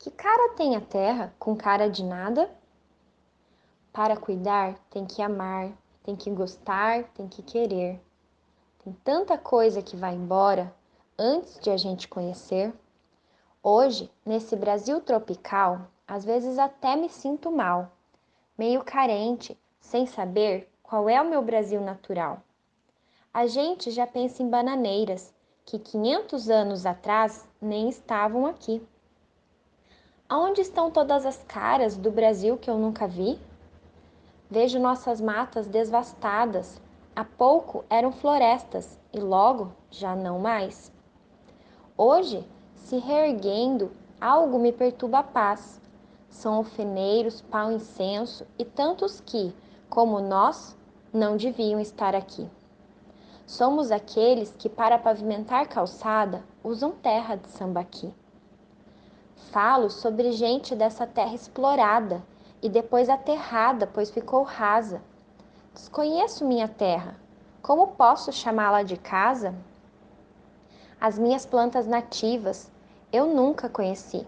Que cara tem a terra com cara de nada? Para cuidar, tem que amar, tem que gostar, tem que querer. Tem tanta coisa que vai embora antes de a gente conhecer. Hoje, nesse Brasil tropical, às vezes até me sinto mal, meio carente, sem saber qual é o meu Brasil natural. A gente já pensa em bananeiras que 500 anos atrás nem estavam aqui. Aonde estão todas as caras do Brasil que eu nunca vi? Vejo nossas matas devastadas. Há pouco eram florestas e logo já não mais. Hoje, se reerguendo, algo me perturba a paz. São alfeneiros, pau incenso e tantos que, como nós, não deviam estar aqui. Somos aqueles que, para pavimentar calçada, usam terra de sambaqui. Falo sobre gente dessa terra explorada e depois aterrada, pois ficou rasa. Desconheço minha terra. Como posso chamá-la de casa? As minhas plantas nativas eu nunca conheci.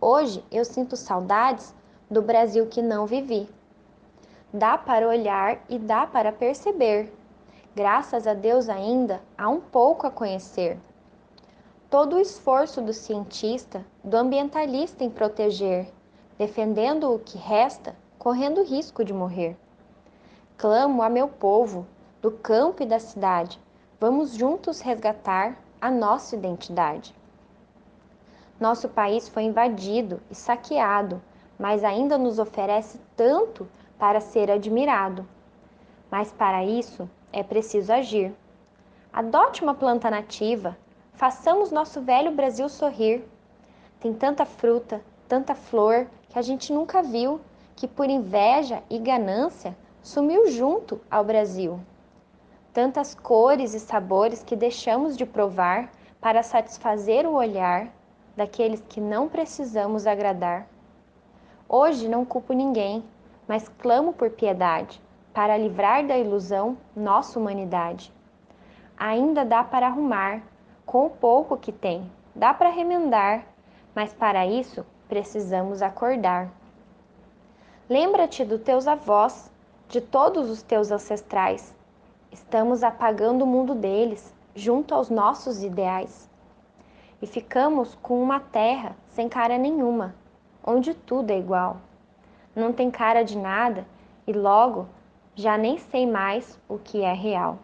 Hoje eu sinto saudades do Brasil que não vivi. Dá para olhar e dá para perceber graças a Deus ainda há um pouco a conhecer. Todo o esforço do cientista, do ambientalista em proteger, defendendo o que resta, correndo risco de morrer. Clamo a meu povo, do campo e da cidade, vamos juntos resgatar a nossa identidade. Nosso país foi invadido e saqueado, mas ainda nos oferece tanto para ser admirado. Mas para isso, é preciso agir. Adote uma planta nativa, façamos nosso velho Brasil sorrir. Tem tanta fruta, tanta flor que a gente nunca viu, que por inveja e ganância sumiu junto ao Brasil. Tantas cores e sabores que deixamos de provar para satisfazer o olhar daqueles que não precisamos agradar. Hoje não culpo ninguém, mas clamo por piedade para livrar da ilusão nossa humanidade. Ainda dá para arrumar, com o pouco que tem, dá para remendar, mas para isso precisamos acordar. Lembra-te dos teus avós, de todos os teus ancestrais. Estamos apagando o mundo deles, junto aos nossos ideais. E ficamos com uma terra sem cara nenhuma, onde tudo é igual. Não tem cara de nada e logo já nem sei mais o que é real.